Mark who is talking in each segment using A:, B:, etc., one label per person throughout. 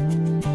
A: Música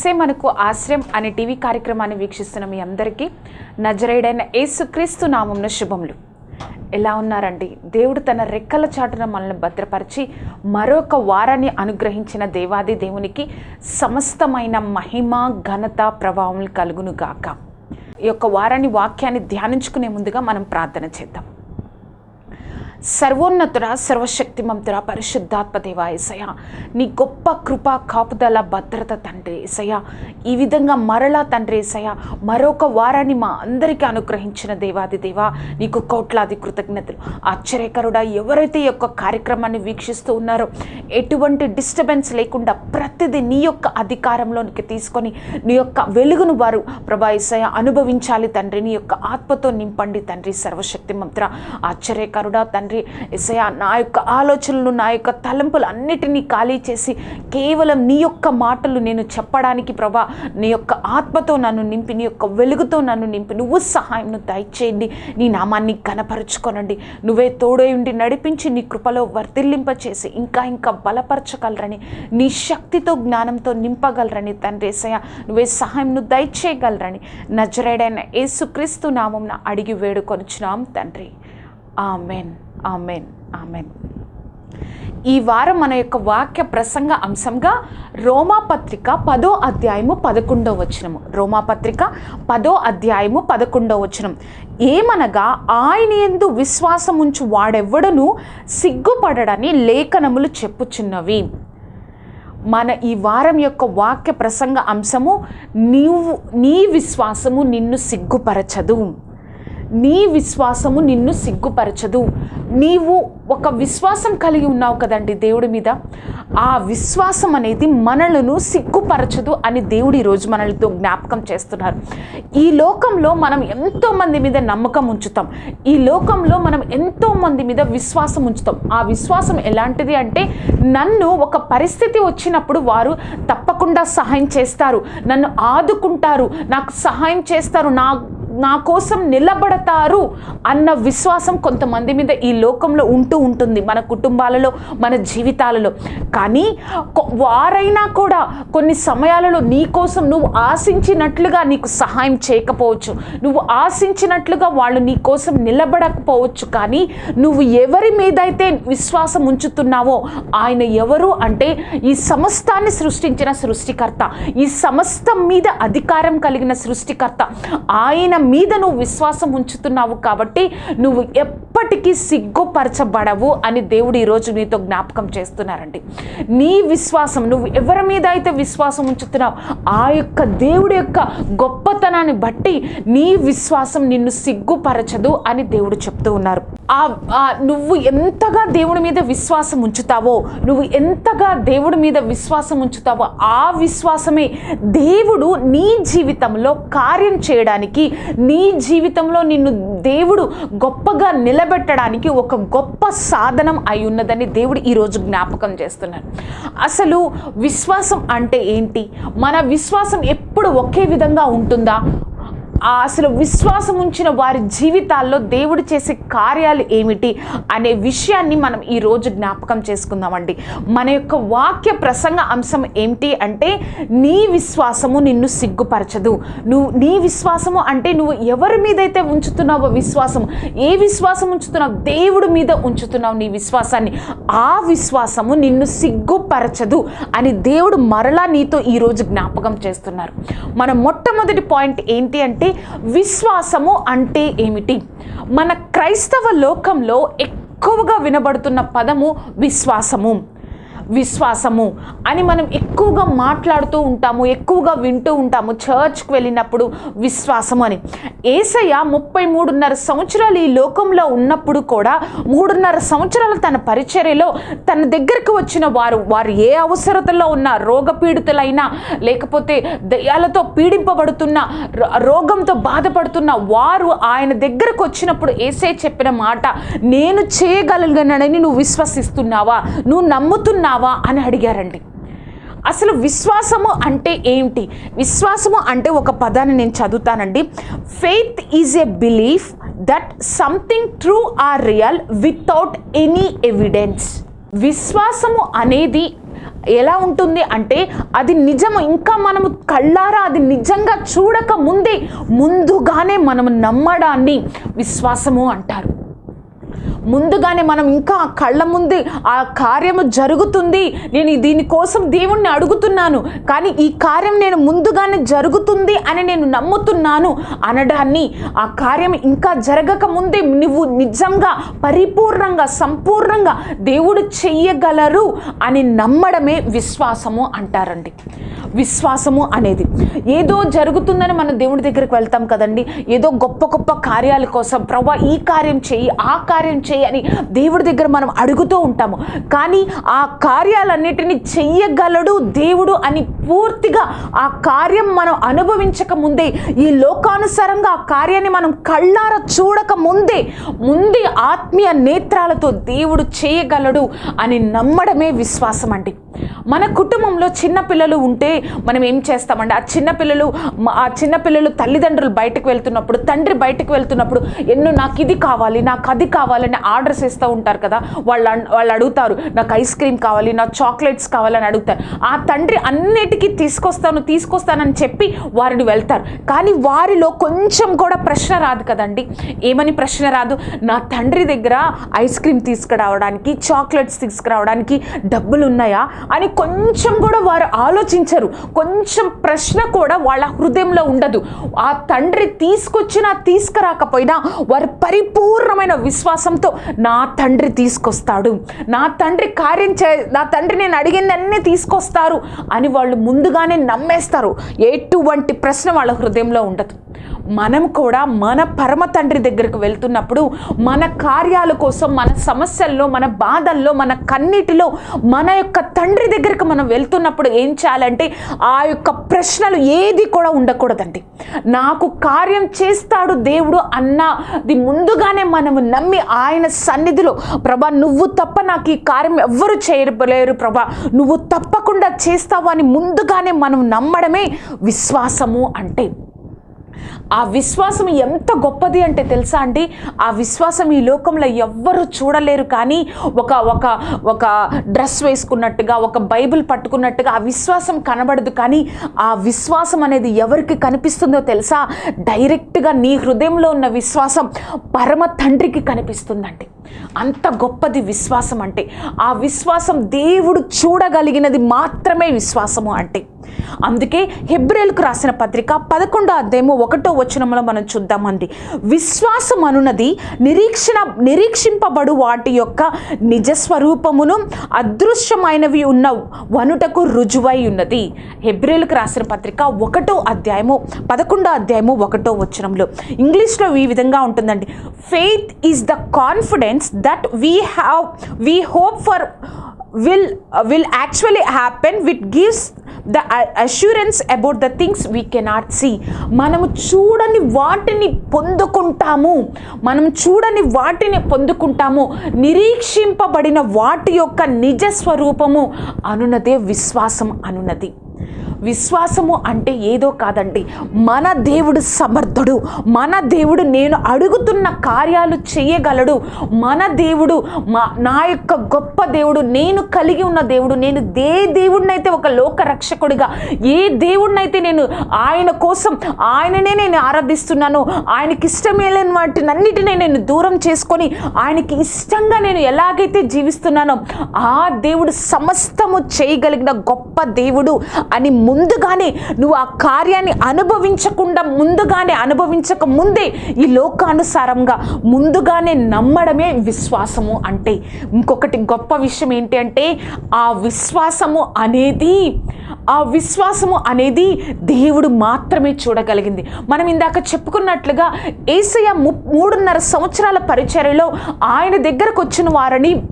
A: ఏసే మనకు ఆశ్రయం అనే టీవీ కార్యక్రమాన్ని వీక్షిస్తున్న మీ అందరికీ నజరేడైన యేసుక్రీస్తు నామంన శుభములు. ఎలా ఉన్నారండి? దేవుడు తన రెక్కల చాటున మనల్ని భద్రపరిచి మరొక వారాన్ని అనుగ్రహించిన దేవాది దేవునికి సమస్తమైన మహిమ ఘనత ప్రభావం కలుగును గాక. ఈ యొక్క వారాన్ని వాక్యాన్ని ధ్యానించుకునే ముందుగా మనం ప్రార్థన చేద్దాం. సర్వోన్నతుడ సర్వశక్తిమంతుడ పరిశుద్ధాత్మ దేవా ఏసయ్య. నీ గొప్ప కృప కాపుదల భద్రత తండ్రి ఏసయ్య. ఈ విధంగా మరలా తండ్రి ఏసయ్య మరొక వారాన్ని మా అందరికీ అనుగ్రహించిన దేవాది దేవా నీకు కోట్లాది కృతజ్ఞతలు. ఆశ్చర్యకరుడా ఎవరైతే ఈ యొక్క కార్యక్రమాన్ని వీక్షిస్తూ ఉన్నారో ఎటువంటి డిస్టర్బెన్స్ లేకుండా ప్రతిదీ నీ యొక్క అధికారంలోనికి తీసుకొని నీ యొక్క వెలుగును వారు ప్రభా ఏసయ్య అనుభవించాలి తండ్రి నీ యొక్క ఆత్మతో నింపండి తండ్రి సర్వశక్తి మంత్ర ఆశ్చర్యకరుడా తండ్రి తండ్రి ఎసయా నా యొక్క ఆలోచనలు నా యొక్క తలంపులు అన్నిటినీ ఖాళీ చేసి కేవలం నీ యొక్క మాటలు నేను చెప్పడానికి ప్రభా నీ యొక్క ఆత్మతో నన్ను నింపి నీ యొక్క వెలుగుతో నన్ను నింపి నువ్వు సహాయం దయచేయండి నీ నామాన్ని కనపరుచుకోనండి నువ్వే తోడై ఉండి నడిపించి నీ కృపలో వర్ధిల్లింప చేసి ఇంకా ఇంకా బలపరచగలరని నీ శక్తితో జ్ఞానంతో నింపగలరని తండ్రి ఏసయ్య నువ్వే సహాయంను దయచేయగలరని నజరేడైన యేసుక్రీస్తు నామంన అడిగి వేడుకొనుచున్నాం తండ్రి. ఆమెన్. Amen amen. ఈ వారం మన యొక్క వాక్య ప్రసంగ అంశంగా రోమాపత్రిక పదో అధ్యాయము పదకొండవ వచనము. రోమాపత్రిక పదో అధ్యాయము పదకొండవ వచనం. ఏమనగా ఆయన ఎందు విశ్వాసముంచు వాడెవ్వడను సిగ్గుపడడని లేఖనములు చెప్పుచున్నవి. మన ఈ వారం యొక్క వాక్య ప్రసంగ అంశము నీవు నీ విశ్వాసము నిన్ను సిగ్గుపరచదు. నీ విశ్వాసము నిన్ను సిగ్గుపరచదు. నీవు ఒక విశ్వాసం కలిగి ఉన్నావు కదండి దేవుడి మీద. ఆ విశ్వాసం అనేది మనలను సిగ్గుపరచదు అని దేవుడు ఈరోజు మనలతో జ్ఞాపకం చేస్తున్నారు. ఈ లోకంలో మనం ఎంతో మంది మీద నమ్మకం ఉంచుతాం. ఈ లోకంలో మనం ఎంతో మంది మీద విశ్వాసం ఉంచుతాం. ఆ విశ్వాసం ఎలాంటిది అంటే నన్ను ఒక పరిస్థితి వచ్చినప్పుడు వారు తప్పకుండా సహాయం చేస్తారు. నన్ను ఆదుకుంటారు. నాకు సహాయం చేస్తారు. నా నా కోసం నిలబడతారు అన్న విశ్వాసం కొంతమంది మీద ఈ లోకంలో ఉంటూ ఉంటుంది మన కుటుంబాలలో మన జీవితాలలో. కానీ కొ- వారైనా కూడా కొన్ని సమయాలలో నీ కోసం నువ్వు ఆశించినట్లుగా నీకు సహాయం చేయకపోవచ్చు. నువ్వు ఆశించినట్లుగా వాళ్ళు నీ కోసం నిలబడకపోవచ్చు. కానీ నువ్వు ఎవరి మీదైతే విశ్వాసం ఉంచుతున్నావో ఆయన ఎవరు అంటే ఈ సమస్తాన్ని సృష్టించిన సృష్టికర్త ఈ సమస్తం మీద అధికారం కలిగిన సృష్టికర్త ఆయన మీద నువ్వు విశ్వాసం ఉంచుతున్నావు కాబట్టి నువ్వు ఎప్పటికీ సిగ్గుపరచబడవు అని దేవుడు ఈరోజు నీతో జ్ఞాపకం చేస్తున్నారండి. నీ విశ్వాసం నువ్వు ఎవరి మీద అయితే విశ్వాసం ఉంచుతున్నావు ఆ యొక్క దేవుడి యొక్క గొప్పతనాన్ని బట్టి నీ విశ్వాసం నిన్ను సిగ్గుపరచదు అని దేవుడు చెప్తూ ఉన్నారు. నువ్వు ఎంతగా దేవుడి మీద విశ్వాసం ఉంచుతావో నువ్వు ఎంతగా దేవుడి మీద విశ్వాసం ఉంచుతావో ఆ విశ్వాసమే దేవుడు నీ జీవితంలో కార్యం చేయడానికి నీ జీవితంలో నిన్ను దేవుడు గొప్పగా నిలబెట్టడానికి ఒక గొప్ప సాధనం అయి ఉన్నదని దేవుడు ఈరోజు జ్ఞాపకం చేస్తున్నారు అసలు విశ్వాసం అంటే ఏంటి? మన విశ్వాసం ఎప్పుడు ఒకే విధంగా ఉంటుందా? అసలు విశ్వాసం ఉంచిన వారి జీవితాల్లో దేవుడు చేసే కార్యాలు ఏమిటి అనే విషయాన్ని మనం ఈరోజు జ్ఞాపకం చేసుకుందామండి. మన యొక్క వాక్య ప్రసంగ అంశం ఏమిటి అంటే నీ విశ్వాసము నిన్ను సిగ్గుపరచదు. నువ్వు నీ విశ్వాసము అంటే నువ్వు ఎవరి మీదైతే ఉంచుతున్నావో విశ్వాసం ఏ విశ్వాసం ఉంచుతున్నావు దేవుడి మీద ఉంచుతున్నావు నీ విశ్వాసాన్ని ఆ విశ్వాసము నిన్ను సిగ్గుపరచదు అని దేవుడు మరలా నీతో ఈరోజు జ్ఞాపకం చేస్తున్నారు. మన మొట్టమొదటి పాయింట్ ఏంటి అంటే విశ్వాసము అంటే ఏమిటి? మన క్రైస్తవ లోకంలో ఎక్కువగా వినబడుతున్న పదము విశ్వాసము. విశ్వాసము అని మనం ఎక్కువగా మాట్లాడుతూ ఉంటాము ఎక్కువగా వింటూ ఉంటాము చర్చ్కి వెళ్ళినప్పుడు విశ్వాసము అని. ఏసయ్య ముప్పై మూడున్నర సంవత్సరాలు ఈ లోకంలో ఉన్నప్పుడు కూడా మూడున్నర సంవత్సరాలు తన పరిచర్యలో తన దగ్గరకు వచ్చిన వారు వారు ఏ అవసరతలో ఉన్న రోగపీడితులైనా లేకపోతే దయ్యాలతో పీడింపబడుతున్న రో- రోగంతో బాధపడుతున్న వారు ఆయన దగ్గరకు వచ్చినప్పుడు ఏసే చెప్పిన మాట నేను చేయగలిగినని నువ్వు విశ్వసిస్తున్నావా? నువ్వు నమ్ముతున్నావా? అని అడిగారండి. అసలు విశ్వాసము అంటే ఏంటి విశ్వాసము అంటే ఒక పదాన్ని నేను చదువుతానండి. Faith is a belief that something true or real without any evidence విశ్వాసము అనేది ఎలా ఉంటుంది అంటే అది నిజము. ఇంకా మనము కళ్ళారా అది నిజంగా చూడక ముందే ముందుగానే మనము నమ్మడాన్ని విశ్వాసము అంటారు. ముందుగానే మనం ఇంకా కళ్ళ ముందు ఆ కార్యము జరుగుతుంది. నేను దీనికోసం దేవుణ్ణి అడుగుతున్నాను. కానీ ఈ కార్యం నేను ముందుగానే జరుగుతుంది అని నేను నమ్ముతున్నాను. అనడాన్ని ఆ కార్యం ఇంకా జరగక ముందే నువ్వు నిజంగా పరిపూర్ణంగా సంపూర్ణంగా దేవుడు చెయ్యగలరు అని నమ్మడమే విశ్వాసము అంటారండి. విశ్వాసము అనేది ఏదో జరుగుతుందని మనం దేవుడి దగ్గరికి వెళ్తాం కదండి. ఏదో గొప్ప గొప్ప కార్యాల కోసం ప్రభా ఈ కార్యం చేయి ఆ కార్యం చేయని దేవుడి దగ్గర మనం అడుగుతూ ఉంటాము. కానీ ఆ కార్యాలన్నిటిని చెయ్యగలడు దేవుడు అని పూర్తిగా ఆ కార్యం మనం అనుభవించక ముందే ఈ లోకానుసారంగా ఆ కార్యాన్ని మనం కళ్ళార చూడక ముందే ముందే ఆత్మీయ నేత్రాలతో దేవుడు చేయగలడు అని నమ్మడమే విశ్వాసం అండి. మన కుటుంబంలో చిన్నపిల్లలు ఉంటే మనం ఏం చేస్తామండి? ఆ చిన్నపిల్లలు ఆ చిన్న పిల్లలు తల్లిదండ్రులు బయటకు వెళ్తున్నప్పుడు తండ్రి బయటకు వెళ్తున్నప్పుడు ఎన్నో నాకు ఇది కావాలి నాకు అది కావాలని ఆర్డర్స్ ఇస్తూ ఉంటారు కదా వాళ్ళు వాళ్ళు అడుగుతారు నాకు ఐస్ క్రీమ్ కావాలి నాకు చాక్లెట్స్ కావాలని అడుగుతారు. ఆ తండ్రి అన్నిటికీ తీసుకొస్తాను తీసుకొస్తానని చెప్పి వారిని వెళ్తారు. కానీ వారిలో కొంచెం కూడా ప్రశ్న రాదు కదండి. ఏమని ప్రశ్న రాదు? నా తండ్రి దగ్గర ఐస్ క్రీమ్ తీసుకురావడానికి చాక్లెట్స్ తీసుకురావడానికి డబ్బులు ఉన్నాయా అని కొంచెం కూడా వారు ఆలోచించరు. కొంచెం ప్రశ్న కూడా వాళ్ళ హృదయంలో ఉండదు. ఆ తండ్రి తీసుకొచ్చినా తీసుకురాకపోయినా వారు పరిపూర్ణమైన విశ్వాసంతో నా తండ్రి తీసుకొస్తాడు. నా తండ్రి కార్యం చే నా తండ్రి నేను అడిగిందన్నీ తీసుకొస్తారు అని వాళ్ళు ముందుగానే నమ్మేస్తారు. ఎటువంటి ప్రశ్న వాళ్ళ హృదయంలో ఉండదు. మనం కూడా మన పరమ తండ్రి దగ్గరకు వెళ్తున్నప్పుడు మన కార్యాల కోసం మన సమస్యల్లో మన బాధల్లో మన కన్నీటిలో మన యొక్క తండ్రి దగ్గరకు మనం వెళ్తున్నప్పుడు ఏం చేయాలంటే ఆ యొక్క ప్రశ్నలు ఏది కూడా ఉండకూడదండి. నాకు కార్యం చేస్తాడు దేవుడు అన్నది ముందుగానే మనము నమ్మి ఆయన సన్నిధిలో ప్రభా నువ్వు తప్ప నాకు ఈ కార్యం ఎవ్వరు చేయలేరు ప్రభా. నువ్వు తప్పకుండా చేస్తావు అని ముందుగానే మనం నమ్మడమే విశ్వాసము అంటే. ఆ విశ్వాసం ఎంత గొప్పది అంటే తెలుసా అండి? ఆ విశ్వాసం ఈ లోకంలో ఎవ్వరు చూడలేరు కానీ ఒక ఒక ఒక డ్రెస్ వేసుకున్నట్టుగా ఒక బైబిల్ పట్టుకున్నట్టుగా ఆ విశ్వాసం కనబడదు. కానీ ఆ విశ్వాసం అనేది ఎవరికి కనిపిస్తుందో తెలుసా? డైరెక్ట్గా నీ హృదయంలో ఉన్న విశ్వాసం పరమ తండ్రికి కనిపిస్తుందండి. అంత గొప్పది విశ్వాసం అంటే ఆ విశ్వాసం దేవుడు చూడగలిగినది మాత్రమే విశ్వాసము అంటే. అందుకే హెబ్రేల్కు రాసిన పత్రిక పదకొండో అధ్యాయము ఒకటో వచనంలో మనం చూద్దామండి. విశ్వాసం అనున్నది నిరీక్షణ నిరీక్షింపబడు వాటి యొక్క నిజస్వరూపమును అదృశ్యమైనవి ఉన్న వనుటకు రుజువై ఉన్నది. హెబ్రేల్కు రాసిన పత్రిక ఒకటో అధ్యాయము పదకొండో అధ్యాయము ఒకటో వచనంలో ఇంగ్లీష్లో ఈ విధంగా ఉంటుందండి. Faith is the confidence that we have we hope for will uh, will actually happen which gives the assurance about the things we cannot see మనము చూడని వాటిని పొందుకుంటాము మనం చూడని వాటిని పొందుకుంటాము నిరీక్షింపబడిన వాటి యొక్క నిజ స్వరూపము అనున్నదే విశ్వాసం అనున్నది విశ్వాసము అంటే ఏదో కాదండి. మన దేవుడు సమర్థుడు. మన దేవుడు నేను అడుగుతున్న కార్యాలు చేయగలడు. మన దేవుడు మా నా యొక్క గొప్ప దేవుడు నేను కలిగి ఉన్న దేవుడు నేను ఏ దేవుడినైతే ఒక లోక రక్షకుడిగా ఏ దేవుడినైతే నేను ఆయన కోసం ఆయననే నేను ఆరాధిస్తున్నాను ఆయనకి ఇష్టమేలేని వాటినన్నిటినీ నేను దూరం చేసుకొని ఆయనకి ఇష్టంగా నేను ఎలాగైతే జీవిస్తున్నానో ఆ దేవుడు సమస్తము చేయగలిగిన గొప్ప దేవుడు అని ముందుగానే నువ్వు ఆ కార్యాన్ని అనుభవించకుండా ముందుగానే అనుభవించక ముందే ఈ లోకానుసారంగా ముందుగానే నమ్మడమే విశ్వాసము అంటే ఇంకొకటి గొప్ప విషయం ఏంటి అంటే ఆ విశ్వాసము అనేది ఆ విశ్వాసము అనేది దేవుడు మాత్రమే చూడగలిగింది. మనం ఇందాక చెప్పుకున్నట్లుగా ఏసయ్య ము మూడున్నర సంవత్సరాల పరిచర్యలో ఆయన దగ్గరకు వచ్చిన వారిని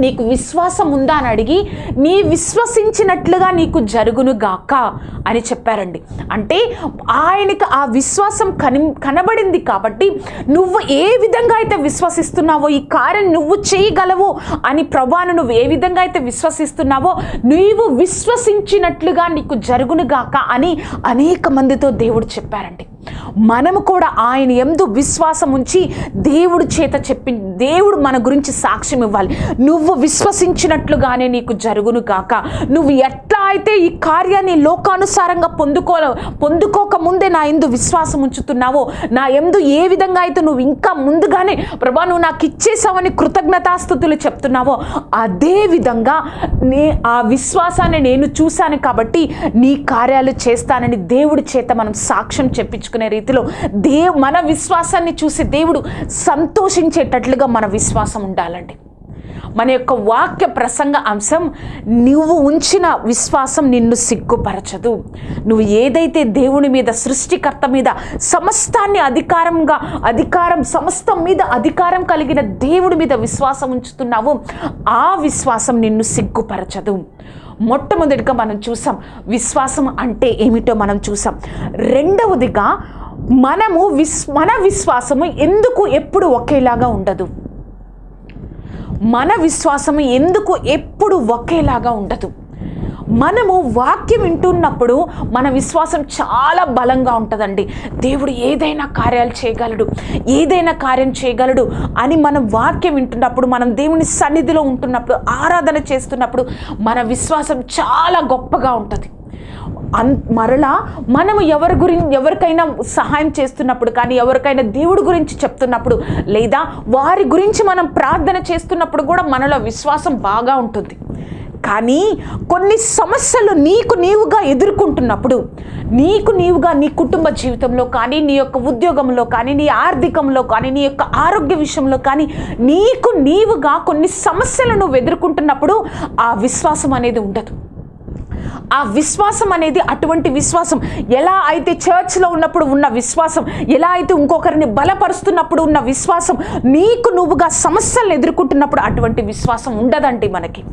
A: నీకు విశ్వాసం ఉందా అని అడిగి నీ విశ్వసించినట్లుగా నీకు జరుగును గాక అని చెప్పారండి. అంటే ఆయనకి ఆ విశ్వాసం కని కనబడింది కాబట్టి నువ్వు ఏ విధంగా అయితే విశ్వసిస్తున్నావో ఈ కార్యం నువ్వు చేయగలవు అని ప్రభాను నువ్వు ఏ విధంగా అయితే విశ్వసిస్తున్నావో నీవు విశ్వసించినట్లుగా నీకు జరుగును గాక అని అనేక మందితో దేవుడు చెప్పారండి. మనము కూడా ఆయన ఎందు విశ్వాసం ఉంచి దేవుడు చేత చెప్పి దేవుడు మన గురించి సాక్ష్యం ఇవ్వాలి. నువ్వు నువ్వు విశ్వసించినట్లుగానే నీకు జరుగును కాక నువ్వు ఎట్లా అయితే ఈ కార్యాన్ని లోకానుసారంగా పొందుకో పొందుకోక ముందే నా ఎందు విశ్వాసం ఉంచుతున్నావో నా ఎందు ఏ విధంగా అయితే నువ్వు ఇంకా ముందుగానే ప్రభా నువ్వు నాకు ఇచ్చేసావని కృతజ్ఞతాస్థుతులు చెప్తున్నావో అదే విధంగా నే ఆ విశ్వాసాన్ని నేను చూశాను కాబట్టి నీ కార్యాలు చేస్తానని దేవుడి చేత మనం సాక్ష్యం చెప్పించుకునే రీతిలో దే మన విశ్వాసాన్ని చూసి దేవుడు సంతోషించేటట్లుగా మన విశ్వాసం ఉండాలండి. మన యొక్క వాక్య ప్రసంగ అంశం నువ్వు ఉంచిన విశ్వాసం నిన్ను సిగ్గుపరచదు. నువ్వు ఏదైతే దేవుని మీద సృష్టికర్త మీద సమస్తాన్ని అధికారంగా అధికారం సమస్తం మీద అధికారం కలిగిన దేవుడి మీద విశ్వాసం ఉంచుతున్నావో ఆ విశ్వాసం నిన్ను సిగ్గుపరచదు. మొట్టమొదటిగా మనం చూసాం విశ్వాసం అంటే ఏమిటో మనం చూసాం. రెండవదిగా మనము విస్ మన విశ్వాసము ఎందుకు ఎప్పుడు ఒకేలాగా ఉండదు? మన విశ్వాసం ఎందుకు ఎప్పుడు ఒకేలాగా ఉండదు? మనము వాక్యం వింటున్నప్పుడు మన విశ్వాసం చాలా బలంగా ఉంటుందండి. దేవుడు ఏదైనా కార్యాలు చేయగలడు ఏదైనా కార్యం చేయగలడు అని మనం వాక్యం వింటున్నప్పుడు మనం దేవుని సన్నిధిలో ఉంటున్నప్పుడు ఆరాధన చేస్తున్నప్పుడు మన విశ్వాసం చాలా గొప్పగా ఉంటుంది. అన్ మరలా మనము ఎవరి గురించి ఎవరికైనా సహాయం చేస్తున్నప్పుడు కానీ ఎవరికైనా దేవుడి గురించి చెప్తున్నప్పుడు లేదా వారి గురించి మనం ప్రార్థన చేస్తున్నప్పుడు కూడా మనలో విశ్వాసం బాగా ఉంటుంది. కానీ కొన్ని సమస్యలు నీకు నీవుగా ఎదుర్కొంటున్నప్పుడు నీకు నీవుగా నీ కుటుంబ జీవితంలో కానీ నీ యొక్క ఉద్యోగంలో కానీ నీ ఆర్థికంలో కానీ నీ యొక్క ఆరోగ్య విషయంలో కానీ నీకు నీవుగా కొన్ని సమస్యలు నువ్వు ఎదుర్కొంటున్నప్పుడు ఆ విశ్వాసం అనేది ఉండదు. ఆ విశ్వాసం అనేది అటువంటి విశ్వాసం. ఎలా అయితే చర్చ్లో ఉన్నప్పుడు ఉన్న విశ్వాసం ఎలా అయితే ఇంకొకరిని బలపరుస్తున్నప్పుడు ఉన్న విశ్వాసం నీకు నువ్వుగా సమస్యలను ఎదుర్కొంటున్నప్పుడు అటువంటి విశ్వాసం ఉండదండి మనకి.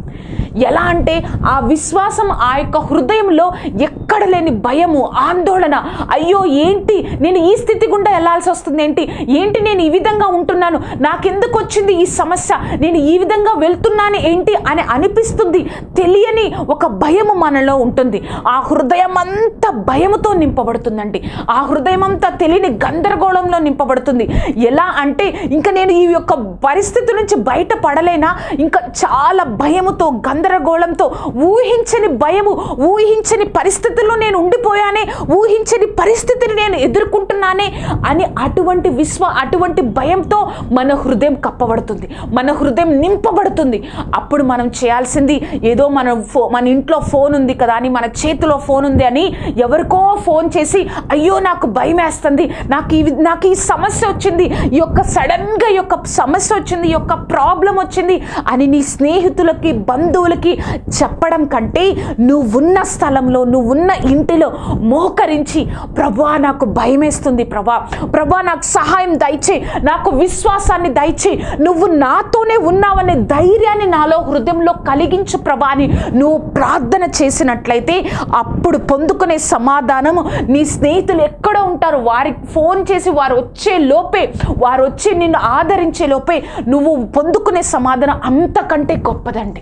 A: ఎలా అంటే ఆ విశ్వాసం ఆ యొక్క హృదయంలో ఎక్కడ లేని భయము ఆందోళన అయ్యో ఏంటి నేను ఈ స్థితి గుండా వెళ్ళాల్సి వస్తుంది ఏంటి ఏంటి నేను ఈ విధంగా ఉంటున్నాను నాకెందుకు వచ్చింది ఈ సమస్య నేను ఈ విధంగా వెళ్తున్నాను ఏంటి అని అనిపిస్తుంది తెలియని ఒక భయము మనలో ఉంటుంది ఉంటుంది. ఆ హృదయం అంతా భయముతో నింపబడుతుందండి. ఆ హృదయం అంతా తెలియని గందరగోళంలో నింపబడుతుంది. ఎలా అంటే ఇంకా నేను ఈ యొక్క పరిస్థితి నుంచి బయటపడలేనా? ఇంకా చాలా భయముతో గందరగోళంతో ఊహించని భయము ఊహించని పరిస్థితుల్లో నేను ఉండిపోయానే ఊహించని పరిస్థితిని నేను ఎదుర్కొంటున్నానే అని అటువంటి విశ్వ అటువంటి భయంతో మన హృదయం కప్పబడుతుంది. మన హృదయం నింపబడుతుంది. అప్పుడు మనం చేయాల్సింది ఏదో మన ఫో మన ఇంట్లో ఫోన్ ఉంది కదా. అని మన చేతిలో ఫోన్ ఉంది అని ఎవరికో ఫోన్ చేసి అయ్యో నాకు భయం వేస్తుంది నాకు ఈ నాకు ఈ సమస్య వచ్చింది. ఈ యొక్క సడన్గా ఈ యొక్క సమస్య వచ్చింది. ఈ యొక్క ప్రాబ్లం వచ్చింది అని నీ స్నేహితులకి బంధువులకి చెప్పడం కంటే నువ్వున్న స్థలంలో నువ్వున్న ఇంటిలో మోకరించి ప్రభా నాకు భయం వేస్తుంది ప్రభా. ప్రభా నాకు సహాయం దయచే నాకు విశ్వాసాన్ని దయచే నువ్వు నాతోనే ఉన్నావనే ధైర్యాన్ని నాలో హృదయంలో కలిగించు ప్రభా అని నువ్వు ప్రార్థన చేసినట్టు చేసినట్లయితే అప్పుడు పొందుకునే సమాధానం నీ స్నేహితులు ఎక్కడ ఉంటారు. వారికి ఫోన్ చేసి వారు వచ్చే లోపే వారు వచ్చి నిన్ను ఆదరించే లోపే నువ్వు పొందుకునే సమాధానం అంతకంటే గొప్పదండి.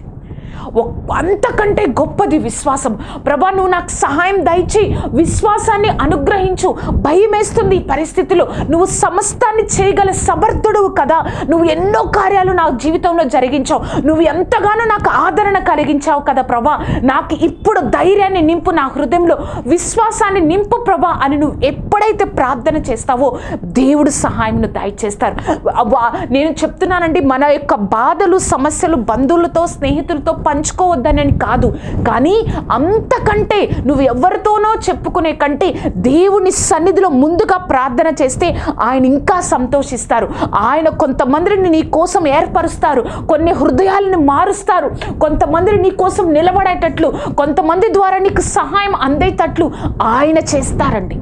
A: అంతకంటే గొప్పది విశ్వాసం. ప్రభా నువ్వు నాకు సహాయం దయచి విశ్వాసాన్ని అనుగ్రహించు. భయమేస్తుంది ఈ పరిస్థితిలో. నువ్వు సమస్తాన్ని చేయగల సమర్థుడువు కదా. నువ్వు ఎన్నో కార్యాలు నా జీవితంలో జరిగించావు. నువ్వు ఎంతగానో నాకు ఆదరణ కలిగించావు కదా ప్రభా. నాకు ఇప్పుడు ధైర్యాన్ని నింపు నా హృదయంలో విశ్వాసాన్ని నింపు ప్రభా అని నువ్వు ఎప్పుడైతే ప్రార్థన చేస్తావో దేవుడు సహాయంను దయచేస్తారు. అవ్వా, నేను చెప్తున్నానండి మన యొక్క బాధలు సమస్యలు బంధువులతో స్నేహితులతో పంచుకోవద్దనని కాదు. కానీ అంతకంటే నువ్వు ఎవరితోనో చెప్పుకునే కంటే దేవుని సన్నిధిలో ముందుగా ప్రార్థన చేస్తే ఆయన ఇంకా సంతోషిస్తారు. ఆయన కొంతమందిని నీ కోసం ఏర్పరుస్తారు. కొన్ని హృదయాలను మారుస్తారు. కొంతమందిని నీ కోసం నిలబడేటట్లు కొంతమంది ద్వారా నీకు సహాయం అందేటట్లు ఆయన చేస్తారండి.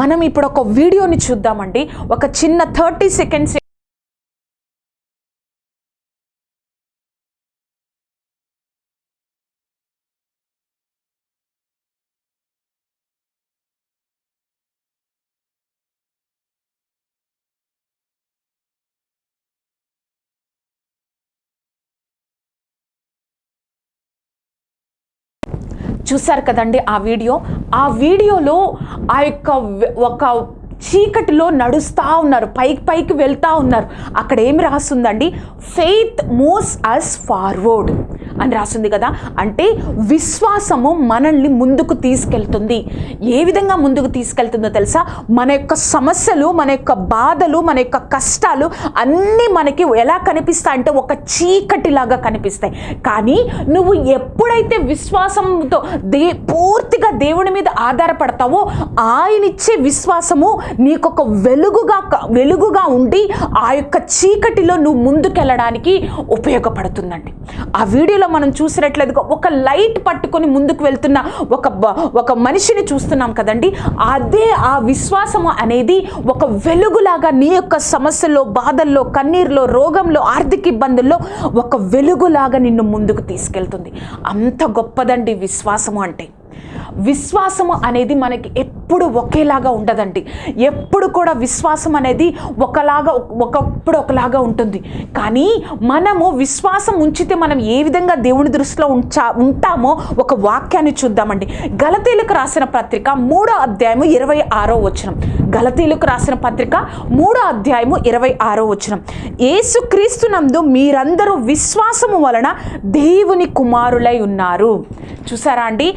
A: మనం ఇప్పుడు ఒక వీడియోని చూద్దామండి. ఒక చిన్న థర్టీ సెకండ్స్ చూశారు కదండి ఆ వీడియో. ఆ వీడియోలో ఆ యొక్క ఒక చీకటిలో నడుస్తూ ఉన్నారు పైకి పైకి వెళ్తూ ఉన్నారు. అక్కడ ఏమి రాస్తుందండి? ఫెయిత్ మూవ్స్ అస్ ఫార్వర్డ్ అని రాస్తుంది కదా? అంటే విశ్వాసము మనల్ని ముందుకు తీసుకెళ్తుంది. ఏ విధంగా ముందుకు తీసుకెళ్తుందో తెలుసా? మన యొక్క సమస్యలు మన యొక్క బాధలు మన యొక్క కష్టాలు అన్నీ మనకి ఎలా కనిపిస్తాయంటే ఒక చీకటిలాగా కనిపిస్తాయి. కానీ నువ్వు ఎప్పుడైతే విశ్వాసంతో దే పూర్తిగా దేవుని మీద ఆధారపడతావో ఆయన ఇచ్చే విశ్వాసము నీకు ఒక వెలుగుగా వెలుగుగా ఉండి ఆ యొక్క చీకటిలో నువ్వు ముందుకెళ్ళడానికి ఉపయోగపడుతుందండి. ఆ వీడియోలో మనం చూసినట్లేదు ఒక లైట్ పట్టుకొని ముందుకు వెళ్తున్న ఒక బ- ఒక మనిషిని చూస్తున్నాం కదండి. అదే ఆ విశ్వాసము అనేది ఒక వెలుగులాగా నీ యొక్క సమస్యల్లో బాధల్లో కన్నీరులో రోగంలో ఆర్థిక ఇబ్బందుల్లో ఒక వెలుగులాగా నిన్ను ముందుకు తీసుకెళ్తుంది. అంత గొప్పదండి విశ్వాసము అంటే. విశ్వాసము అనేది మనకి ఎప్పుడు ఒకేలాగా ఉండదండి. ఎప్పుడు కూడా విశ్వాసం అనేది ఒకలాగా ఒకప్పుడు ఒకలాగా ఉంటుంది. కానీ మనము విశ్వాసం ఉంచితే మనం ఏ విధంగా దేవుని దృష్టిలో ఉంచా ఉంటామో ఒక వాక్యాన్ని చూద్దామండి. గలతీలకు రాసిన పత్రిక మూడో అధ్యాయము ఇరవై ఆరో వచనం. గలతీలకు రాసిన పత్రిక మూడో అధ్యాయము ఇరవై ఆరో వచనం. ఏసుక్రీస్తునందు మీరందరూ విశ్వాసము వలన దేవుని కుమారులై ఉన్నారు. చూసారా అండి?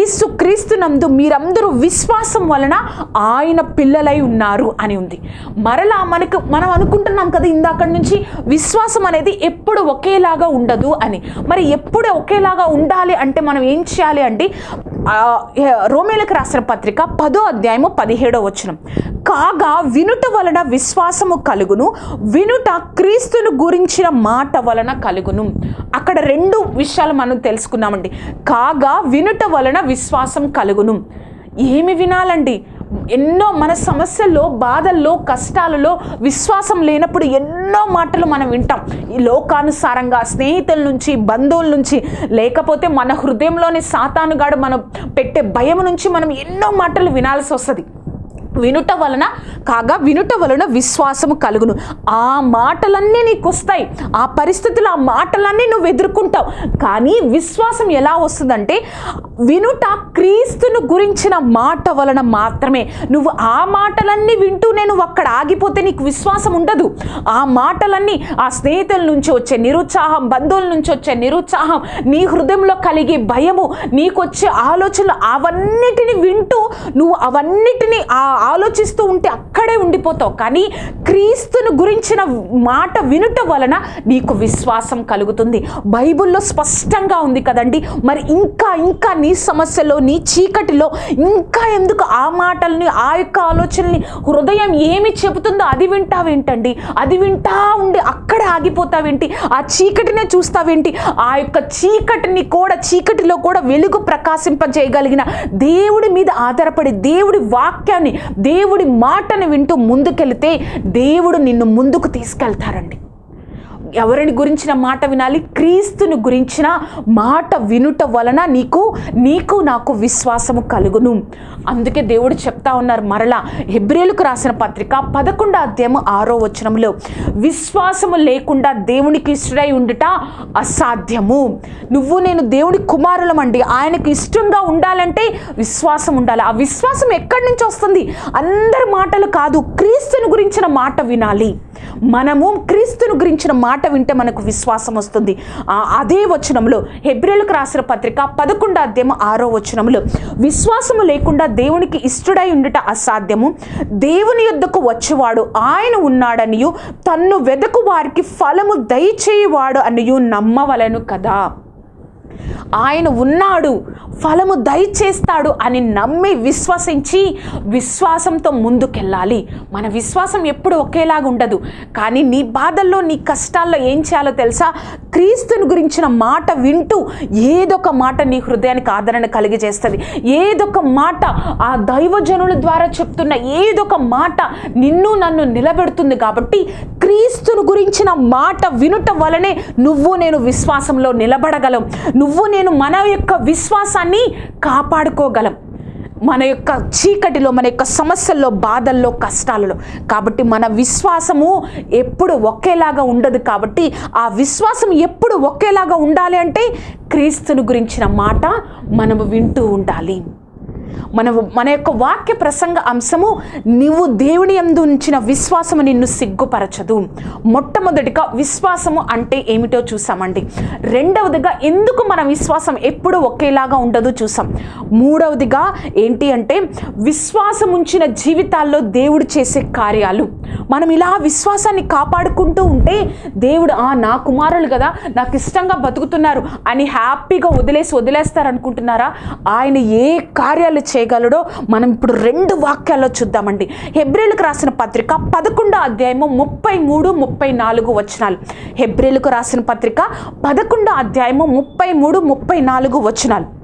A: యేసుక్రీస్తునందు మీరందరూ విశ్వాసం వలన ఆయన పిల్లలై ఉన్నారు అని ఉంది. మరలా మనకు మనం అనుకుంటున్నాం కదా ఇందాక నుంచి విశ్వాసం అనేది ఎప్పుడు ఒకేలాగా ఉండదు అని. మరి ఎప్పుడు ఒకేలాగా ఉండాలి అంటే మనం ఏం చేయాలి అంటే రోమేలకు రాసిన పత్రిక పదో అధ్యాయము పదిహేడో వచనం. కాగా వినుట వలన విశ్వాసము కలుగును వినుట క్రీస్తును గురించిన మాట వలన కలుగును. అక్కడ రెండు విషయాలు మనం తెలుసుకున్నామండి. కాగా వినుట వలన విశ్వాసం కలుగును. ఏమి వినాలండి? ఎన్నో మన సమస్యల్లో బాధల్లో కష్టాలలో విశ్వాసం లేనప్పుడు ఎన్నో మాటలు మనం వింటాం. ఈ లోకానుసారంగా స్నేహితుల నుంచి బంధువుల నుంచి లేకపోతే మన హృదయంలోని సాతానుగాడు మనం పెట్టే భయం నుంచి మనం ఎన్నో మాటలు వినాల్సి వస్తుంది. వినుట వలన కాగా వినుట వలన విశ్వాసము కలుగును. ఆ మాటలన్నీ నీకు వస్తాయి. ఆ పరిస్థితులు ఆ మాటలన్నీ నువ్వు ఎదుర్కొంటావు. కానీ విశ్వాసం ఎలా వస్తుందంటే వినుట క్రీస్తును గురించిన మాట వలన మాత్రమే. నువ్వు ఆ మాటలన్నీ వింటూ నేను అక్కడ ఆగిపోతే నీకు విశ్వాసం ఉండదు. ఆ మాటలన్నీ ఆ స్నేహితుల నుంచి వచ్చే నిరుత్సాహం బంధువుల నుంచి వచ్చే నిరుత్సాహం నీ హృదయంలో కలిగే భయము నీకు వచ్చే ఆలోచనలు అవన్నిటిని వింటూ నువ్వు అవన్నిటిని ఆ ఆలోచిస్తూ ఉంటే అక్కడే ఉండిపోతావు. కానీ క్రీస్తును గురించిన మాట వినుట వలన నీకు విశ్వాసం కలుగుతుంది. బైబిల్లో స్పష్టంగా ఉంది కదండి. మరి ఇంకా ఇంకా నీ సమస్యలో నీ చీకటిలో ఇంకా ఎందుకు ఆ మాటల్ని ఆ యొక్క ఆలోచనల్ని హృదయం ఏమి చెబుతుందో అది వింటావేంటండి? అది వింటా ఉండి అక్కడే ఆగిపోతావేంటి? ఆ చీకటినే చూస్తావేంటి? ఆ యొక్క చీకటిని కూడా చీకటిలో కూడా వెలుగు ప్రకాశింపజేయగలిగిన దేవుడి మీద ఆధారపడి దేవుడి వాక్యాన్ని దేవుడి మాటని వింటూ ముందుకెళితే దేవుడు నిన్ను ముందుకు తీసుకెళ్తారండి. ఎవరిని గురించిన మాట వినాలి? క్రీస్తుని గురించిన మాట వినుట వలన నీకు నీకు నాకు విశ్వాసము కలుగును. అందుకే దేవుడు చెప్తా ఉన్నారు మరలా హెబ్రిలకు రాసిన పత్రిక పదకొండో అధ్యాయము ఆరో వచనంలో విశ్వాసము లేకుండా దేవునికి ఇష్టడై ఉండుట అసాధ్యము. నువ్వు నేను దేవుడి కుమారులమండి. ఆయనకు ఇష్టంగా ఉండాలంటే విశ్వాసం ఉండాలి. ఆ విశ్వాసం ఎక్కడి నుంచి వస్తుంది? అందరి మాటలు కాదు క్రీస్తుని గురించిన మాట వినాలి. మనము క్రీస్తుని గురించిన మాట మాట వింటే మనకు విశ్వాసం వస్తుంది. అదే వచనంలో హెబ్రిలకు రాసిన పత్రిక పదకొండు అధ్యాయం ఆరో వచనంలో విశ్వాసము లేకుండా దేవునికి ఇష్టడై ఉండుట అసాధ్యము. దేవుని యొద్దకు వచ్చేవాడు ఆయన ఉన్నాడనియు తన్ను వెదకు వారికి ఫలము దయచేయవాడు అనియు నమ్మవలను కదా. ఆయన ఉన్నాడు ఫలము దయచేస్తాడు అని నమ్మి విశ్వసించి విశ్వాసంతో ముందుకెళ్ళాలి. మన విశ్వాసం ఎప్పుడు ఒకేలాగా ఉండదు. కానీ నీ బాధల్లో నీ కష్టాల్లో ఏం చేయాలో తెలుసా? క్రీస్తుని గురించిన మాట వింటూ ఏదొక మాట నీ హృదయానికి ఆదరణ కలిగజేస్తుంది ఏదొక మాట ఆ దైవజనుల ద్వారా చెప్తున్న ఏదొక మాట నిన్ను నన్ను నిలబెడుతుంది కాబట్టి క్రీస్తుని గురించిన మాట వినుట వలనే నువ్వు నేను విశ్వాసంలో నిలబడగలం. నువ్వు నేను మన యొక్క విశ్వాసాన్ని కాపాడుకోగలం. మన యొక్క చీకటిలో మన యొక్క సమస్యల్లో బాధల్లో కష్టాలలో. కాబట్టి మన విశ్వాసము ఎప్పుడు ఒకేలాగా ఉండదు కాబట్టి ఆ విశ్వాసం ఎప్పుడు ఒకేలాగా ఉండాలి అంటే క్రీస్తుని గురించిన మాట మనము వింటూ ఉండాలి. మన మన యొక్క వాక్య ప్రసంగ అంశము నీవు దేవుని ఎందు ఉంచిన విశ్వాసము నిన్ను సిగ్గుపరచదు. మొట్టమొదటిగా విశ్వాసము అంటే ఏమిటో చూసామండి. రెండవదిగా ఎందుకు మన విశ్వాసం ఎప్పుడు ఒకేలాగా ఉండదు చూసాం. మూడవదిగా ఏంటి అంటే విశ్వాసం ఉంచిన జీవితాల్లో దేవుడు చేసే కార్యాలు. మనం ఇలా విశ్వాసాన్ని కాపాడుకుంటూ ఉంటే దేవుడు ఆ నా కుమారులు కదా నాకు ఇష్టంగా బతుకుతున్నారు అని హ్యాపీగా వదిలేసి వదిలేస్తారు అనుకుంటున్నారా ఆయన ఏ కార్యాలు చేయగలడో మనం ఇప్పుడు రెండు వాక్యాల్లో చూద్దామండి. హెబ్రిలకు రాసిన పత్రిక పదకొండో అధ్యాయము ముప్పై మూడు ముప్పై నాలుగు వచనాలు. హెబ్రిలకు రాసిన పత్రిక పదకొండో అధ్యాయము ముప్పై మూడు ముప్పై నాలుగు వచనాలు.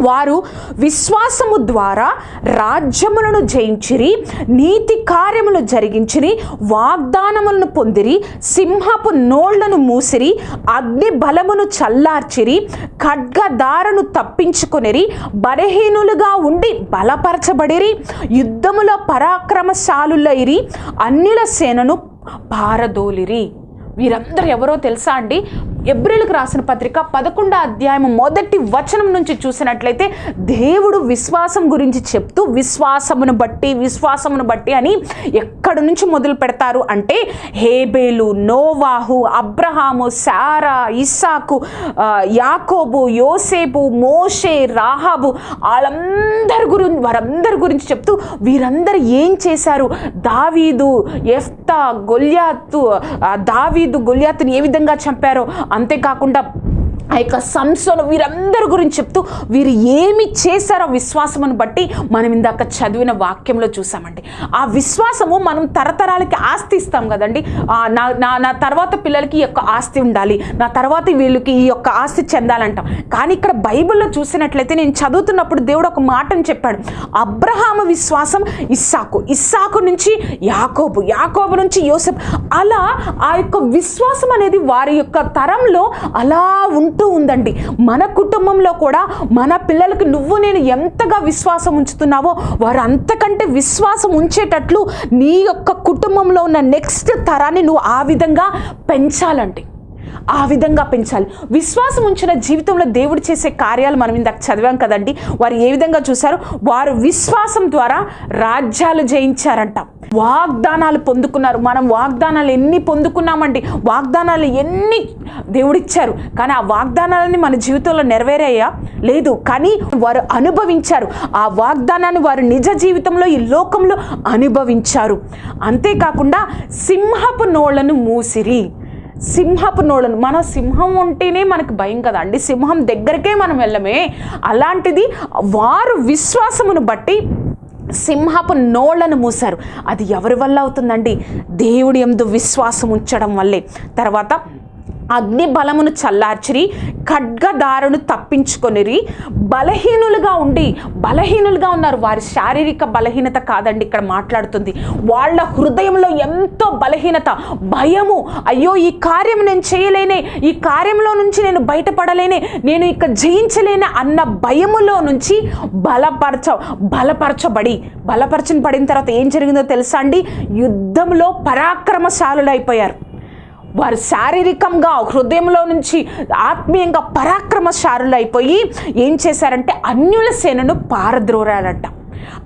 A: వారు విశ్వాసము ద్వారా రాజ్యములను జయించిరి నీతి కార్యములు జరిగించిరి వాగ్దానములను పొందిరి సింహపు నోళ్ళను మూసిరి అగ్ని బలమును చల్లార్చిరి ఖడ్గదారను తప్పించుకొనిరి బలహీనులుగా ఉండి బలపరచబడిరి యుద్ధములో పరాక్రమశాలులైరి అన్యుల సేనను పారదోలిరి. వీరందరూ ఎవరో తెలుసా అండి? ఎబ్రిల్కి రాసిన పత్రిక పదకొండో అధ్యాయం మొదటి వచనం నుంచి చూసినట్లయితే దేవుడు విశ్వాసం గురించి చెప్తూ విశ్వాసమును బట్టి విశ్వాసమును బట్టి అని ఎక్కడి నుంచి మొదలు పెడతారు అంటే హేబేలు నోవాహు అబ్రహాము సారా ఇస్సాకు యాకోబు యోసేపు మోషే రాహాబు వాళ్ళందరి గురించి వారందరి గురించి చెప్తూ వీరందరూ ఏం చేశారు? దావీదు ఎఫ్తా గొల్యాతు దావీదు గొల్యాతుని ఏ విధంగా చంపారో అంతేకాకుండా ఆ యొక్క సంస్థను వీరందరి గురించి చెప్తూ వీరు ఏమి చేశారో విశ్వాసమును బట్టి మనం ఇందాక చదివిన వాక్యంలో చూసామండి. ఆ విశ్వాసము మనం తరతరాలకి ఆస్తి ఇస్తాం కదండి. నా నా నా తర్వాత పిల్లలకి ఈ యొక్క ఆస్తి ఉండాలి. నా తర్వాత వీళ్ళకి ఈ యొక్క ఆస్తి చెందాలంటాం. కానీ ఇక్కడ బైబిల్లో చూసినట్లయితే నేను చదువుతున్నప్పుడు దేవుడు ఒక మాటను చెప్పాడు. అబ్రహాము విశ్వాసం ఇస్సాకు. ఇస్సాకు నుంచి యాకోబు యాకోబు నుంచి యోసెఫ్. అలా ఆ యొక్క విశ్వాసం అనేది వారి యొక్క తరంలో అలా ఉంటూ ఉందండి. మన కుటుంబంలో కూడా మన పిల్లలకు నువ్వు నేను ఎంతగా విశ్వాసం ఉంచుతున్నావో వారు అంతకంటే విశ్వాసం ఉంచేటట్లు నీ యొక్క కుటుంబంలో ఉన్న నెక్స్ట్ తరాన్ని నువ్వు ఆ విధంగా పెంచాలండి. ఆ విధంగా పెంచాలి. విశ్వాసం ఉంచిన జీవితంలో దేవుడు చేసే కార్యాలు మనం ఇందాక చదివాం కదండి. వారు ఏ విధంగా చూశారు? వారు విశ్వాసం ద్వారా రాజ్యాలు జయించారంట. వాగ్దానాలు పొందుకున్నారు. మనం వాగ్దానాలు ఎన్ని పొందుకున్నామండి? వాగ్దానాలు ఎన్ని దేవుడిచ్చారు. కానీ ఆ వాగ్దానాలని మన జీవితంలో నెరవేరాయా? లేదు. కానీ వారు అనుభవించారు. ఆ వాగ్దానాన్ని వారు నిజ జీవితంలో ఈ లోకంలో అనుభవించారు. అంతేకాకుండా సింహపు నోళ్ళను మూసిరి. సింహపు నోళ్ళను. మన సింహం ఉంటేనే మనకు భయం కదండి సింహం దగ్గరకే మనం వెళ్ళమే. అలాంటిది వారు విశ్వాసమును బట్టి సింహపు నోళ్ళను మూశారు. అది ఎవరి వల్ల అవుతుందండి? దేవుడి ఎందు విశ్వాసం ఉంచడం వల్లే. తర్వాత అగ్ని బలమును చల్లార్చిరి ఖడ్గదారును తప్పించుకొనిరి. బలహీనులుగా ఉండి బలహీనులుగా ఉన్నారు. వారి శారీరక బలహీనత కాదండి ఇక్కడ మాట్లాడుతుంది. వాళ్ళ హృదయంలో ఎంతో బలహీనత భయము. అయ్యో ఈ కార్యం నేను చేయలేనే ఈ కార్యంలో నుంచి నేను బయటపడలేనే నేను ఇక జయించలేనే అన్న భయములో నుంచి బలపరచ బలపరచబడి బలపరచని పడిన తర్వాత ఏం జరిగిందో తెలుసా అండి? యుద్ధంలో పరాక్రమశాలులైపోయారు. వారు శారీరకంగా హృదయంలో నుంచి ఆత్మీయంగా పరాక్రమశారులు అయిపోయి ఏం చేశారంటే అన్యుల సేనను పారద్రోరాలంట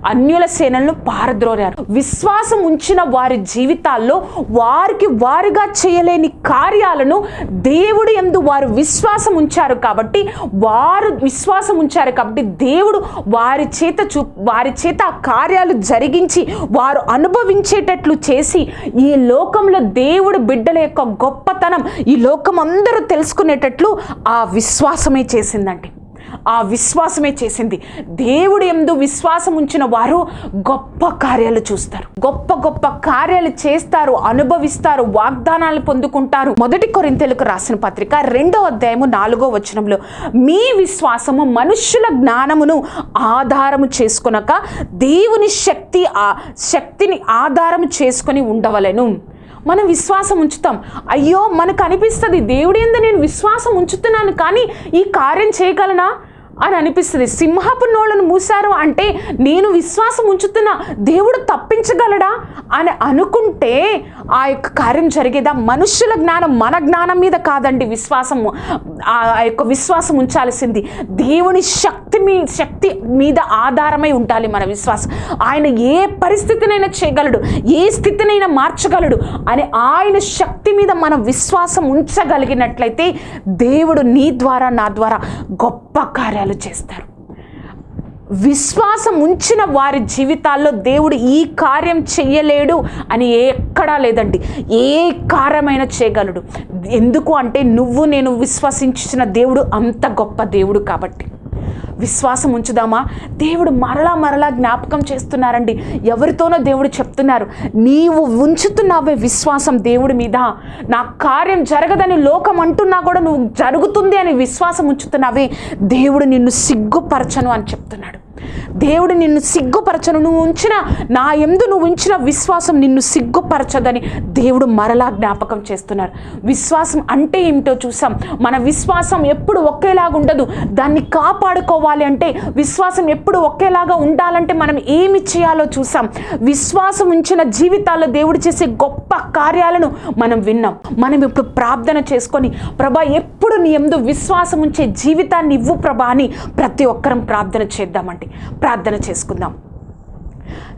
A: అన్యుల సేనలను పారద్రోరారు విశ్వాసం ఉంచిన వారి జీవితాల్లో వారికి వారుగా చేయలేని కార్యాలను దేవుడు ఎందు వారు విశ్వాసం ఉంచారు కాబట్టి వారు విశ్వాసం ఉంచారు కాబట్టి దేవుడు వారి చేత చూ వారి చేత ఆ కార్యాలు జరిగించి వారు అనుభవించేటట్లు చేసి ఈ లోకంలో దేవుడు బిడ్డల యొక్క గొప్పతనం ఈ లోకం అందరూ తెలుసుకునేటట్లు ఆ విశ్వాసమే చేసిందండి. ఆ విశ్వాసమే చేసింది. దేవుడు ఎందు విశ్వాసం ఉంచిన వారు గొప్ప కార్యాలు చూస్తారు. గొప్ప గొప్ప కార్యాలు చేస్తారు అనుభవిస్తారు వాగ్దానాలు పొందుకుంటారు. మొదటి కొరింతలకు రాసిన పత్రిక రెండో అధ్యాయము నాలుగో వచనంలో మీ విశ్వాసము మనుష్యుల జ్ఞానమును ఆధారము చేసుకునక దేవుని శక్తి ఆ శక్తిని ఆధారం చేసుకొని ఉండవలెను. మనం విశ్వాసం ఉంచుతాం. అయ్యో మనకు అనిపిస్తుంది దేవుడి ఎందు నేను విశ్వాసం ఉంచుతున్నాను కానీ ఈ కార్యం చేయగలనా? అని అనిపిస్తుంది. సింహపు నోళ్ళను మూశారు అంటే నేను విశ్వాసం ఉంచుతున్నా దేవుడు తప్పించగలడా? అని అనుకుంటే ఆ యొక్క కార్యం జరిగేదా? మనుషుల జ్ఞానం మన జ్ఞానం మీద కాదండి విశ్వాసము. ఆ యొక్క విశ్వాసం ఉంచాల్సింది. దేవుని శక్తి శక్తి మీ శక్తి మీద ఆధారమై ఉండాలి మన విశ్వాసం. ఆయన ఏ పరిస్థితినైనా చేయగలడు ఏ స్థితినైనా మార్చగలడు అని ఆయన శక్తి మీద మనం విశ్వాసం ఉంచగలిగినట్లయితే దేవుడు నీ ద్వారా నా ద్వారా గొప్ప కార్యాలు చేస్తారు. విశ్వాసం ఉంచిన వారి జీవితాల్లో దేవుడు ఈ కార్యం చెయ్యలేడు అని ఎక్కడా లేదండి. ఏ కార్యమైనా చేయగలడు. ఎందుకు అంటే నువ్వు నేను విశ్వసించిన దేవుడు అంత గొప్ప దేవుడు కాబట్టి. విశ్వాసం ఉంచుదామా? దేవుడు మరలా మరలా జ్ఞాపకం చేస్తున్నారండి. ఎవరితోనో దేవుడు చెప్తున్నారు. నీవు ఉంచుతున్నావే విశ్వాసం దేవుడి మీద. నా కార్యం జరగదని లోకం అంటున్నా కూడా నువ్వు జరుగుతుంది అని విశ్వాసం ఉంచుతున్నావే. దేవుడు నిన్ను సిగ్గుపరచను అని చెప్తున్నాడు. దేవుడు నిన్ను సిగ్గుపరచను. నువ్వు ఉంచిన నా ఎందు నువ్వు ఉంచిన విశ్వాసం నిన్ను సిగ్గుపరచదని దేవుడు మరలా జ్ఞాపకం చేస్తున్నారు. విశ్వాసం అంటే ఏమిటో చూసాం. మన విశ్వాసం ఎప్పుడు ఒకేలాగా ఉండదు. దాన్ని కాపాడుకోవాలి అంటే విశ్వాసం ఎప్పుడు ఒకేలాగా ఉండాలంటే మనం ఏమి చేయాలో చూసాం. విశ్వాసం ఉంచిన జీవితాల్లో దేవుడు చేసే గొప్ప కార్యాలను మనం విన్నాం. మనం ఇప్పుడు ప్రార్థన చేసుకొని ప్రభా ఎప్పుడు నీ ఎందు విశ్వాసం ఉంచే జీవితాన్ని ఇవ్వు ప్రభా అని ప్రతి ఒక్కరం ప్రార్థన చేద్దామంటే ప్రార్థన చేసుకుందాం.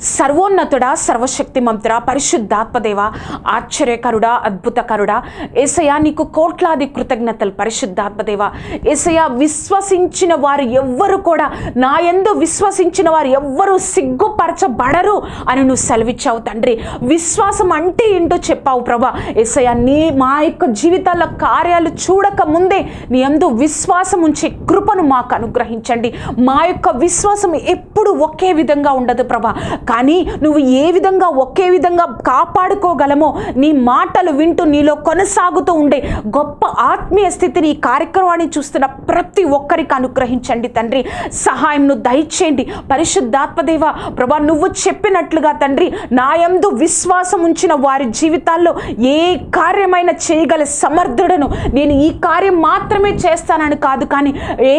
A: సర్వోన్నతుడా సర్వశక్తిమంతుడా పరిశుద్ధాత్మదేవ ఆశ్చర్యకరుడా అద్భుతకరుడా ఏసయా నీకు కోట్లాది కృతజ్ఞతలు పరిశుద్ధాత్మదేవ. ఏసయా విశ్వసించిన వారు ఎవ్వరు కూడా నా ఎందు విశ్వసించిన వారు ఎవ్వరూ సిగ్గుపరచబడరు అని నువ్వు సెలవిచ్చావు తండ్రి. విశ్వాసం అంటే ఏంటో చెప్పావు ప్రభా. ఏసయ్య నీ మా యొక్క జీవితాల కార్యాలు చూడక ముందే నీ ఎందు విశ్వాసం ఉంచే కృపను మాకు అనుగ్రహించండి. మా యొక్క విశ్వాసం ఎప్పుడు ఒకే విధంగా ఉండదు ప్రభా. కానీ నువ్వు ఏ విధంగా ఒకే విధంగా కాపాడుకోగలమో నీ మాటలు వింటూ నీలో కొనసాగుతూ ఉండే గొప్ప ఆత్మీయ స్థితిని ఈ కార్యక్రమాన్ని చూస్తున్న ప్రతి ఒక్కరికి అనుగ్రహించండి తండ్రి. సహాయంను దయచేయండి. పరిశుద్ధాత్మదేవ ప్రభా నువ్వు చెప్పినట్లుగా తండ్రి నా యందు విశ్వాసం ఉంచిన వారి జీవితాల్లో ఏ కార్యమైన చేయగల సమర్థుడను నేను ఈ కార్యం మాత్రమే చేస్తానని కాదు కానీ ఏ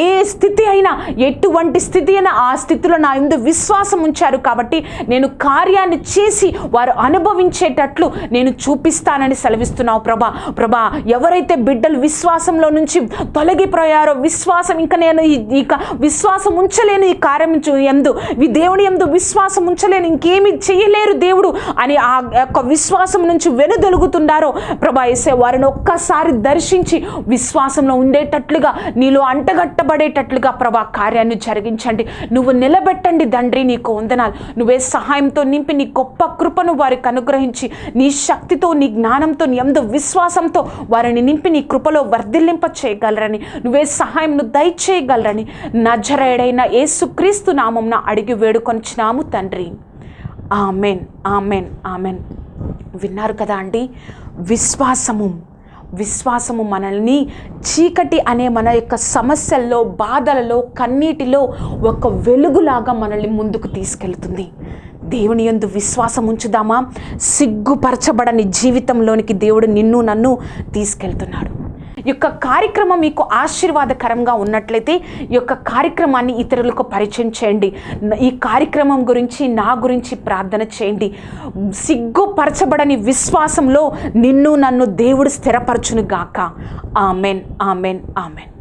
A: ఏ స్థితి అయినా ఎటువంటి స్థితి అయినా ఆ స్థితిలో నా ఎందు విశ్వాసం ఉంచారు కాబట్టి నేను కార్యాన్ని చేసి వారు అనుభవించేటట్లు నేను చూపిస్తానని సెలవిస్తున్నావు ప్రభా. ప్రభా ఎవరైతే బిడ్డలు విశ్వాసంలో నుంచి తొలగిపోయారో విశ్వాసం ఇంకా నేను ఇక విశ్వాసం ఉంచలేను ఈ కార్యం చూ- ఎందు. ఈ దేవుని ఎందు విశ్వాసం ఉంచలేను ఇంకేమి చేయలేరు దేవుడు అని ఆ యొక్క విశ్వాసం నుంచి వెనుదొలుగుతున్నారో ప్రభా వేసే వారిని ఒక్కసారి దర్శించి విశ్వాసంలో ఉండేటట్లుగా నీలో అంటగట్టబడేటట్లుగా ప్రభా కార్యాన్ని జరిగించండి. నువ్వు నిలబెట్టండి తండ్రి నీకు వందనాలు. నువ్వే సహాయంతో నింపి నీ గొప్ప కృపను వారికి అనుగ్రహించి నీ శక్తితో నీ జ్ఞానంతో నీ ఎందు విశ్వాసంతో వారిని నింపి నీ కృపలో వర్ధిల్లింప చేయగలరని నువ్వే సహాయంను దయచేయగలరని నజరేడైన యేసుక్రీస్తు నామంన అడిగి వేడుకొనిచ్చినాము తండ్రి. Amen amen amen. విన్నారు కదా అండి? విశ్వాసము. విశ్వాసము మనల్ని చీకటి అనే మన యొక్క సమస్యల్లో బాధలలో కన్నీటిలో ఒక వెలుగులాగా మనల్ని ముందుకు తీసుకెళ్తుంది. దేవుని యందు విశ్వాసం ఉంచుదామా? సిగ్గుపరచబడని జీవితంలోనికి దేవుడు నిన్ను నన్ను తీసుకెళ్తున్నాడు. యొక్క కార్యక్రమం మీకు ఆశీర్వాదకరంగా ఉన్నట్లయితే ఈ యొక్క కార్యక్రమాన్ని ఇతరులకు పరిచయం చేయండి. ఈ కార్యక్రమం గురించి నా గురించి ప్రార్థన చేయండి. సిగ్గుపరచబడని విశ్వాసంలో నిన్ను నన్ను దేవుడు స్థిరపరచును గాక ఆమెన్ ఆమెన్ ఆమెన్.